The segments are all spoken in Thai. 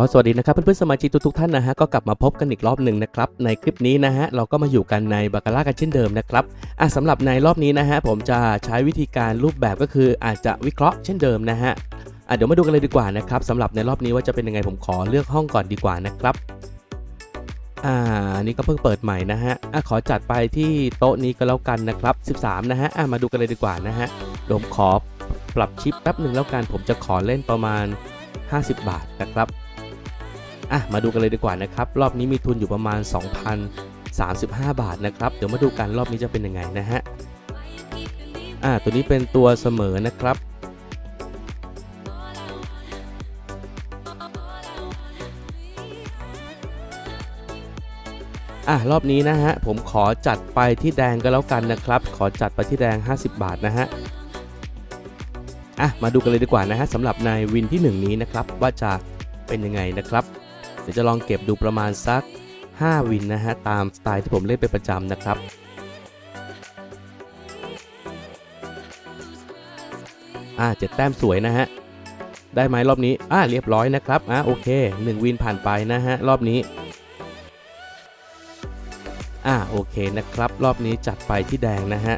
อสวัสดีนะครับเพื่อนๆสมาชิกทุกๆท่านนะฮะก็กลับมาพบกันอีกรอบหนึ่งนะครับในคลิปนี้นะฮะเราก็มาอยู่กันในบาคาร่ากันเช่นเดิมนะครับอะสำหรับในรอบนี้นะฮะผมจะใช้วิธีการรูปแบบก็คืออาจจะวิเคราะห์เช่นเดิมนะฮะอะเดี๋ยวมาดูกันเลยดีกว่านะครับสำหรับในรอบนี้ว่าจะเป็นยังไงผมขอเลือกห้องก่อนดีกว่านะครับอ่านี่ก็เพิ่งเปิดใหม่นะฮะอะขอจัดไปที่โต๊ะนี้ก็แล้วกันนะครับ13นะฮะอะมาดูกันเลยดีกว่านะฮะผมขอปรับชิปแป๊บหนึ่งแล้วกันผมจะขอเล่นประมาณ 50 บาทนะครับ อะมาดูกันเลยดีกว่านะครับ รอบนี้มีทุนอยู่ประมาณ 2,035 บาทนะครับ เดี๋ยวมาดูกันรอบนี้จะเป็นยังไงนะฮะอะตัวนี้เป็นตัวเสมอนะครับอะรอบนี้นะฮะผมขอจัดไปที่แดงก็แล้วกันนะครับ ขอจัดไปที่แดง 50 บาทนะฮะอะมาดูกันเลยดีกว่านะฮะสำหรับในวินที่ 1 นี้นะครับว่าจะเป็นยังไงนะครับ ดี๋ยวจะลองเก็บดูประมาณสัก 5 วินนะฮะ ตามสไตล์ที่ผมเล่นเป็นประจำนะครับอ่าเจ็ดแต้มสวยนะฮะ ได้ไหมรอบนี้ อ่าเรียบร้อยนะครับอ่าโอเค 1 วินผ่านไปนะฮะ รอบนี้อ่าโอเคนะครับ รอบนี้จัดไปที่แดงนะฮะ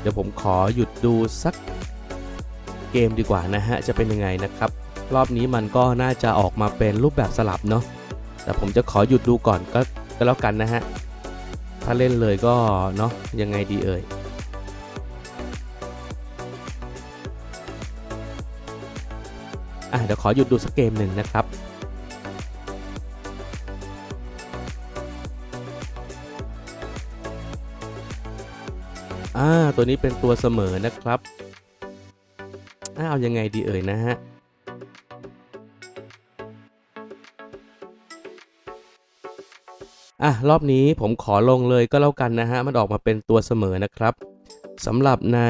เดี๋ยวผมขอหยุดดูสักเกมดีกว่านะฮะ จะเป็นยังไงนะครับ รอบนี้มันก็น่าจะออกมาเป็นรูปแบบสลับเนาะแต่ผมจะขอหยุดดูก่อนก็ก็แล้วกันนะฮะ ถ้าเล่นเลยก็เนาะยังไงดีเอ่ยอะเดี๋ยวขอหยุดดูสักเกมหนึ่งนะครับอ่าตัวนี้เป็นตัวเสมอนะครับอ่าเอายังไงดีเอ่ยนะฮะ อะรอบนี้ผมขอลงเลยก็แล้วกันนะฮะ มันออกมาเป็นตัวเสมอนะครับสำหรับใน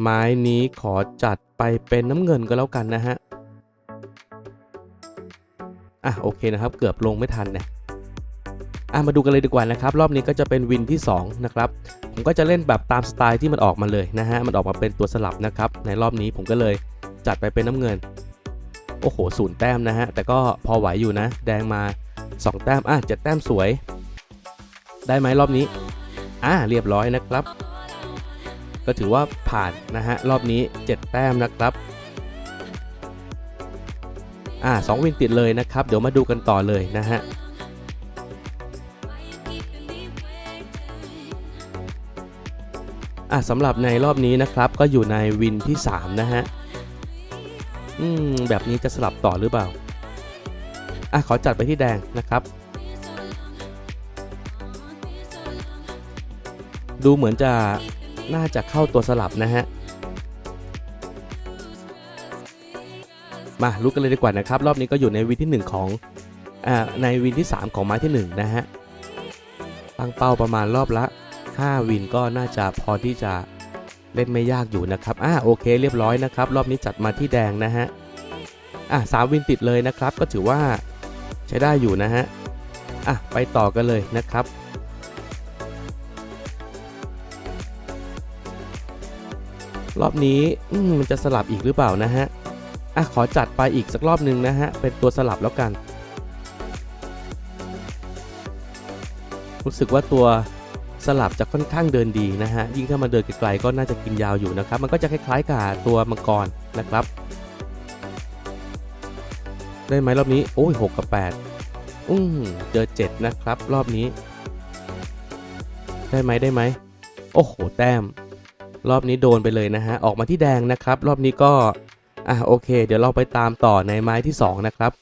ไม้นี้ขอจัดไปเป็นน้ำเงินก็แล้วกันนะฮะ อะโอเคนะครับ เกือบลงไม่ทันนะอะมาดูกันเลยดีกว่านะครับ รอบนี้ก็จะเป็นวินที่ 2 นะครับ ผมก็จะเล่นแบบตามสไตล์ที่มันออกมาเลยนะฮะ มันออกมาเป็นตัวสลับนะครับ ในรอบนี้ผมก็เลยจัดไปเป็นน้ำเงิน โอ้โหศูนย์แต้มนะฮะ แต่ก็พอไหวอยู่นะ แดงมา 2 แต้มอะเจ็ดแต้มสวย ได้ไหมรอบนี้ อ่าเรียบร้อยนะครับ ก็ถือว่าผ่านนะฮะรอบนี้ 7 แต้มนะครับอ่าสองวินติดเลยนะครับ เดี๋ยวมาดูกันต่อเลยนะฮะอะสำหรับในรอบนี้นะครับ ก็อยู่ในวินที่ 3 นะฮะ อืม แบบนี้จะสลับต่อหรือเปล่า อะขอจัดไปที่แดงนะครับ ดูเหมือนจะน่าจะเข้าตัวสลับนะฮะ มารู้กันเลยดีกว่านะครับ รอบนี้ก็อยู่ในวินที่ 1 ของอ่าในวินที่ 3 ของไม้ที่ 1 นะฮะ ตั้งเป้าประมาณรอบละ 5 วินก็น่าจะพอที่จะเล่นไม่ยากอยู่นะครับอ่าโอเคเรียบร้อยนะครับ รอบนี้จัดมาที่แดงนะฮะอะสามวินติดเลยนะครับ ก็ถือว่า ใช้ได้อยู่นะฮะอะไปต่อกันเลยนะครับรอบนี้มมันจะสลับอีกหรือเปล่านะฮะ อะขอจัดไปอีกสักรอบหนึ่งนะฮะ เป็นตัวสลับแล้วกัน รู้สึกว่าตัวสลับจะค่อนข้างเดินดีนะฮะ ยิ่งถ้ามาเดินไกลๆก็น่าจะกินยาวอยู่นะครับ มันก็จะคล้ายๆกับตัวมังกรนะครับ ได้ไหมรอบนี้ โอ้ย6กับ8อืมเจอ7นะครับ รอบนี้ ได้ไหมได้ไหม โอ้โห แต้ม รอบนี้โดนไปเลยนะฮะ ออกมาที่แดงนะครับ รอบนี้ก็ อะโอเค เดี๋ยวเราไปตามต่อในไม้ที่ 2 นะครับ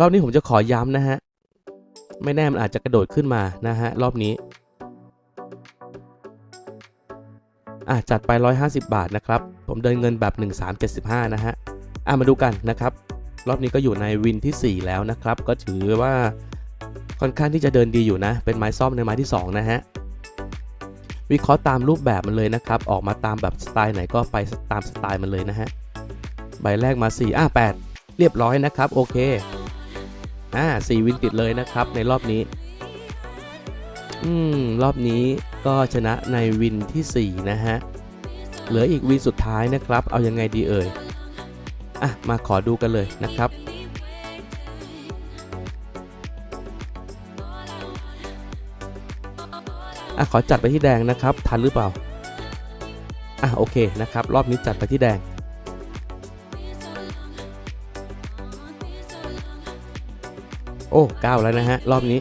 รอบนี้ผมจะขอย้ำนะฮะ ไม่แน่มันอาจจะกระโดดขึ้นมานะฮะ รอบนี้ อะจัดไป 150 บาทนะครับ ผมเดินเงินแบบ 1375 นะฮะอะมาดูกันนะครับ รอบนี้ก็อยู่ในวินที่ 4 แล้วนะครับ ก็ถือว่าค่อนข้างที่จะเดินดีอยู่นะ เป็นไม้ซ่อมในไม้ที่ 2 นะฮะวิเคราะห์ตามรูปแบบมันเลยนะครับ ออกมาตามแบบสไตล์ไหนก็ไปตามสไตล์มันเลยนะฮะใบแรกมา 4 อะ 8 เรียบร้อยนะครับ โอเค อ่า4วินติดเลยนะครับในรอบนี้ อืม รอบนี้ ก็ชนะในวินที่ 4 นะฮะ เหลืออีกวีสุดท้ายนะครับ เอายังไงดีเอ่ย อะ มาขอดูกันเลยนะครับ อะ ขอจัดไปที่แดงนะครับ ทันหรือเปล่า อะ โอเคนะครับ รอบนี้จัดไปที่แดงโอ้เก้าแล้วนะฮะ รอบนี้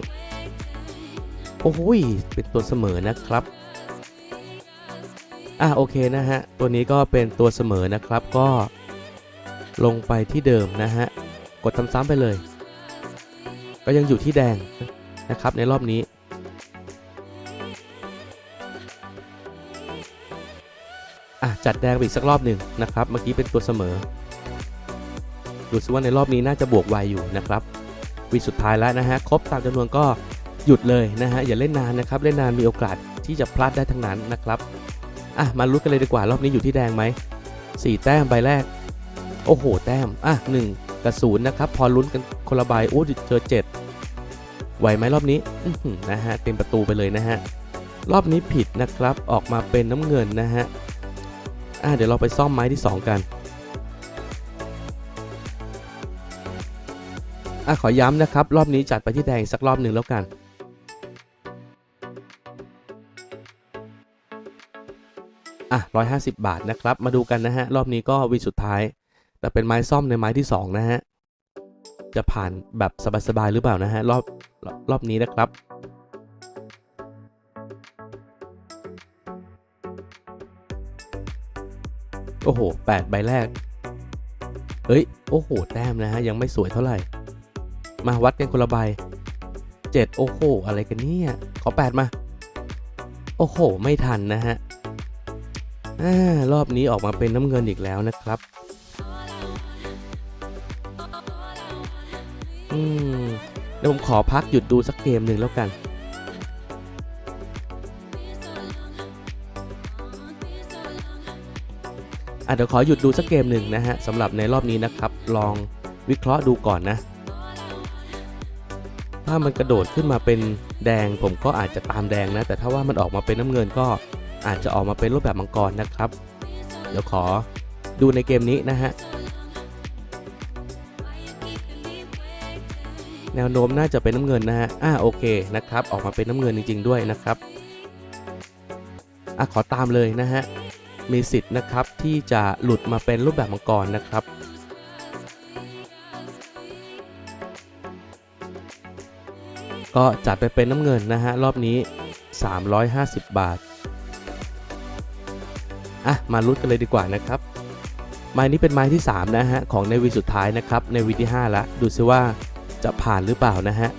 โอ้โหยเป็นตัวเสมอนะครับอะโอเคนะฮะ ตัวนี้ก็เป็นตัวเสมอนะครับก็ลงไปที่เดิมนะฮะ กดซ้ำๆไปเลย ก็ยังอยู่ที่แดงนะครับในรอบนี้อะจัดแดงไปอีกสักรอบหนึ่งนะครับ เมื่อกี้เป็นตัวเสมอ ดูซิว่าในรอบนี้น่าจะบวกไวอยู่นะครับวีสุดท้ายแล้วนะฮะ ครบตามจำนวนก็ หยุดเลยนะฮะอย่าเล่นนานนะครับ เล่นนานมีโอกาสที่จะพลาดได้ทั้งนั้นนะครับอะมาลุ้นกันเลยดีกว่ารอบนี้อยู่ที่แดงไหมสี่แต้มใบแรก โอ้โห แต้มอะหนึ่งกับศูนย์นะครับ พอลุ้นกันคนละใบโอ้เจอเจ็ดไหวไหมรอบนี้นะฮะเต็มประตูไปเลยนะฮะรอบนี้ผิดนะครับออกมาเป็นน้ำเงินนะฮะอะเดี๋ยวเราไปซ่อมไม้ที่ 2 กันอะขอย้ำนะครับ รอบนี้จัดไปที่แดงสักรอบหนึ่งแล้วกัน อะ150 บาทนะครับ มาดูกันนะฮะ รอบนี้ก็วีสุดท้าย แต่เป็นไม้ซ่อมในไม้ที่ 2 นะฮะ จะผ่านแบบสบายๆหรือเปล่านะฮะรอบรอบรอบนี้นะครับโอ้โห 8 ใบแรก เฮ้ย โอ้โห แต้มนะฮะ ยังไม่สวยเท่าไหร่ มาวัดกันคนละใบ 7 โอ้โห อะไรกันเนี่ย ขอ 8 มา โอ้โห ไม่ทันนะฮะ อารอบนี้ออกมาเป็นน้ำเงินอีกแล้วนะครับ อืมเดี๋ยวผมขอพักหยุดดูสักเกมหนึ่งแล้วกันอะเดี๋ยวขอหยุดดูสักเกมหนึ่งนะฮะสำหรับในรอบนี้นะครับ ลองวิเคราะห์ดูก่อนนะ ถ้ามันกระโดดขึ้นมาเป็นแดงผมก็อาจจะตามแดงนะ แต่ถ้าว่ามันออกมาเป็นน้ำเงินก็ อาจจะออกมาเป็นรูปแบบมังกรนะครับ เดี๋ยวขอดูในเกมนี้นะฮะ แนวโน้มน่าจะเป็นน้ำเงินนะฮะ อ่าโอเคนะครับ ออกมาเป็นน้ำเงินจริง ๆ ด้วยนะครับ อะขอตามเลยนะฮะ มีสิทธิ์นะครับที่จะหลุดมาเป็นรูปแบบมังกรนะครับก็จัดไปเป็นน้ำเงินนะฮะ รอบนี้ 350 บาท อะมาลุ้นกันเลยดีกว่านะครับไม้นี้เป็นไม้ที่ 3 นะฮะ ของในวีสุดท้ายนะครับ ในวีที่5แล้วดูซิว่าจะผ่านหรือเปล่านะฮะ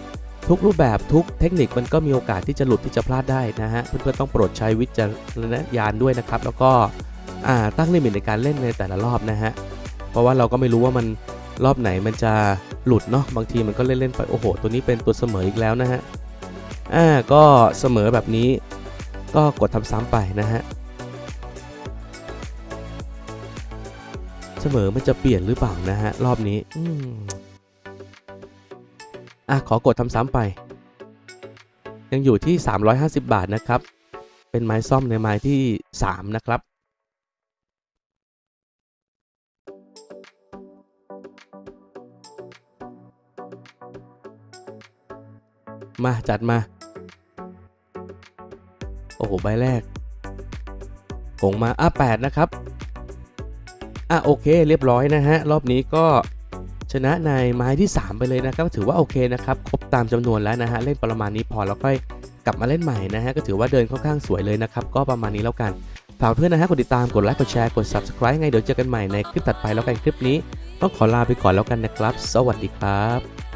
ทุกรูปแบบทุกเทคนิคมันก็มีโอกาสที่จะหลุดที่จะพลาดได้นะฮะ เพื่อนๆต้องโปรดใช้วิจารณญาณด้วยนะครับ แล้วก็อ่าตั้งลิมิตในการเล่นในแต่ละรอบนะฮะ เพราะว่าเราก็ไม่รู้ว่ามันรอบไหนมันจะหลุดเนาะบางทีมันก็เล่นๆไปโอ้โห ตัวนี้เป็นตัวเสมออีกแล้วนะฮะอ่าก็เสมอแบบนี้ก็กดทำซ้ำไปนะฮะ เสมอมันจะเปลี่ยนหรือเปล่านะฮะ รอบนี้ อืมอะ ขอกดทำซ้ำไป ยังอยู่ที่ 350 บาทนะครับ เป็นไม้ซ่อมในไม้ที่ 3 นะครับมาจัดมา โอ้โห ใบแรกกงมาอะ8นะครับ อะโอเค เรียบร้อยนะฮะรอบนี้ก็ชนะในไม้ที่ 3 ไปเลยนะครับถือว่าโอเคนะครับครบตามจำนวนแล้วนะฮะเล่นประมาณนี้พอแล้วค่อยกลับมาเล่นใหม่นะฮะก็ถือว่าเดินค่อนข้างสวยเลยนะครับก็ประมาณนี้แล้วกันฝากเพื่อนนะฮะกดติดตามกดไลค์กดแชร์กด subscribe ไงเดี๋ยวเจอกันใหม่ในคลิปถัดไปแล้วกันคลิปนี้ ต้องขอลาไปก่อนแล้วกันนะครับ สวัสดีครับ